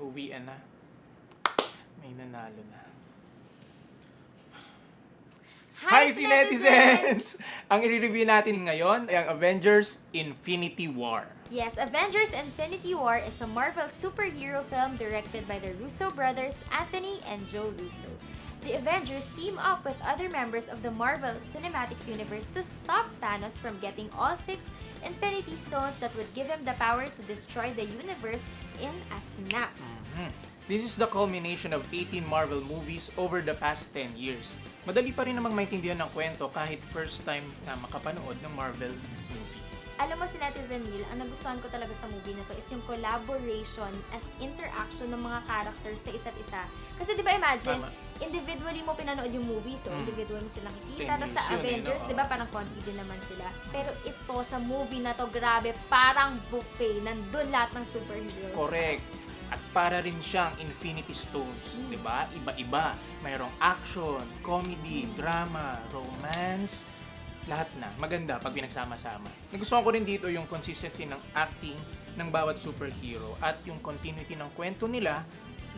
Uwian na. May nanalo na. Hi, si netizens! ang i-review natin ngayon ay ang Avengers Infinity War. Yes, Avengers Infinity War is a Marvel superhero film directed by the Russo brothers Anthony and Joe Russo. The Avengers team up with other members of the Marvel Cinematic Universe to stop Thanos from getting all six Infinity Stones that would give him the power to destroy the universe in a snap. Mhm. This is the culmination of 18 Marvel movies over the past 10 years. Madali pa rin namang maintindihan ng kwento kahit first time na makapanood ng Marvel movie. Alam mo si Netizen Neil, ang nagustuhan ko talaga sa movie na to is yung collaboration at interaction ng mga characters sa isa't isa. Kasi di ba imagine, Tama. individually mo pinanood yung movie, so Mm. individual mo silang Ten nakikita. Tapos sa eh, Avengers, no? di ba parang konti din naman sila. Pero ito, sa movie na to, grabe, parang buffet. Nandun lahat ng superheroes. Correct. At para rin siyang Infinity Stones, Mm. 'di ba? Iba-iba. Mayroong action, comedy, drama, romance, lahat na. Maganda pag pinagsama-sama. Nagustuhan ko rin dito yung consistency ng acting ng bawat superhero at yung continuity ng kwento nila,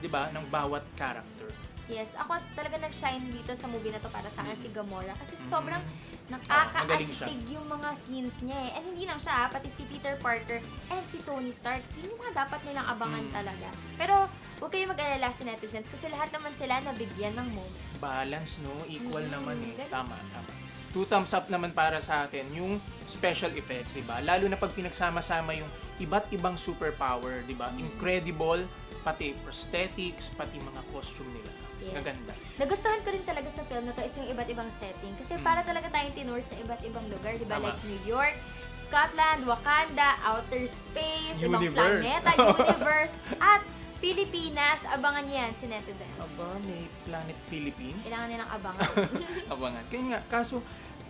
'di ba, ng bawat character. Yes, ako talaga nag-shine dito sa movie na to para sa akin si Gamora. Kasi sobrang Mm. magaling siya. nakaka-astig yung mga scenes niya eh. And hindi lang siya, ah, pati si Peter Parker and si Tony Stark, yun yung mga dapat nilang abangan Mm. talaga. Pero huwag kayo mag-alala si netizens kasi lahat naman sila nabigyan ng moment. balance, no? Equal Mm, naman eh. Tama, tama. Two thumbs up naman para sa atin yung special effects, di ba? Lalo na pag pinagsama-sama yung iba't ibang superpower, di ba? Mm. Incredible, pati prosthetics, pati mga costume nila. Yes. Maganda. Nagustuhan ko rin talaga sa film na to is yung iba't ibang setting. Kasi Mm. para talaga tayong tinur sa iba't ibang lugar, di ba? Tama. Like New York, Scotland, Wakanda, outer space, ibang Universe. planeta, universe, at Pilipinas. Abangan niyo yan si netizens. Aba, may Planet Philippines. Kailangan nilang abangan. Abangan. Kaya nga, kaso,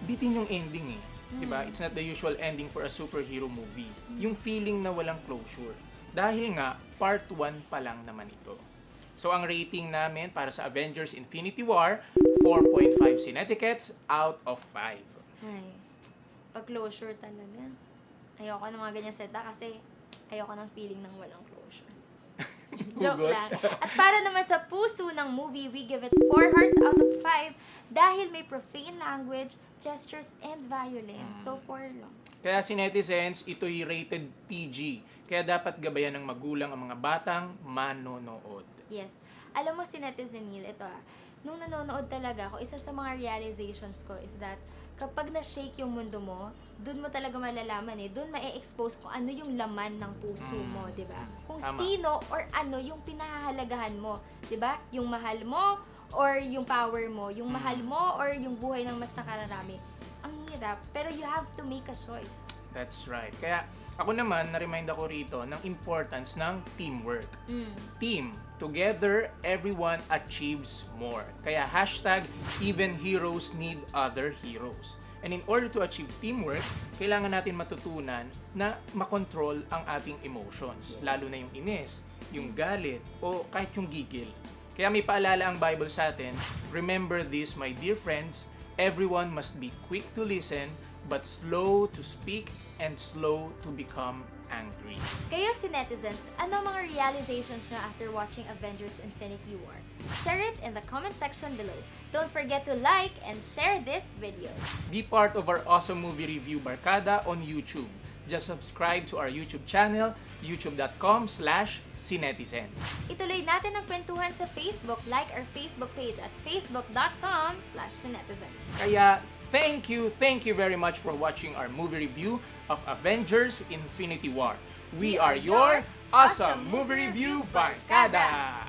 bitin yung ending eh. Di ba? Mm. It's not the usual ending for a superhero movie. Yung feeling na walang closure. Dahil nga, part 1 pa lang naman ito. So, ang rating namin para sa Avengers Infinity War, 4.5 Cinetiquettes out of 5. Ay, pag-closure talaga. Ayoko ng mga ganyan seta kasi ayoko ng feeling ng walang closure. Joke lang. At para naman sa puso ng movie, we give it 4 hearts out of 5 dahil may profane language, gestures, and violence. So, 4 lang. Kaya si netizens, ito'y rated PG. Kaya dapat gabayan ng magulang ang mga batang manonood. Yes. Alam mo si Netizen Neil, ito ah, nung nanonood talaga ako, isa sa mga realizations ko is that kapag na-shake yung mundo mo, dun mo talaga malalaman eh, dun ma-expose kung ano yung laman ng puso Mm. mo, di ba? Kung Tama. sino or ano yung pinahahalagahan mo, di ba? Yung mahal mo or yung power mo, yung Mm. mahal mo or yung buhay ng mas nakararami. Ang hirap, pero you have to make a choice. That's right. Kaya ako naman, na-remind ako rito ng importance ng teamwork. Mm. Team. Together, everyone achieves more. Kaya hashtag, even heroes need other heroes. And in order to achieve teamwork, kailangan natin matutunan na makontrol ang ating emotions. Lalo na yung inis, yung galit, o kahit yung gigil. Kaya may paalala ang Bible sa atin, Remember this, my dear friends, everyone must be quick to listen, but slow to speak and slow to become angry. Kayo si netizens, ano mga realizations nyo after watching Avengers Infinity War? Share it in the comment section below. Don't forget to like and share this video. Be part of our awesome movie review Barkada on YouTube. Just subscribe to our YouTube channel, youtube.com slash cinetizens. Ituloy natin ang kwentuhan sa Facebook. Like our Facebook page at facebook.com slash netizens. Kaya thank you, thank you very much for watching our movie review of Avengers Infinity War. We are your awesome movie review Barkada!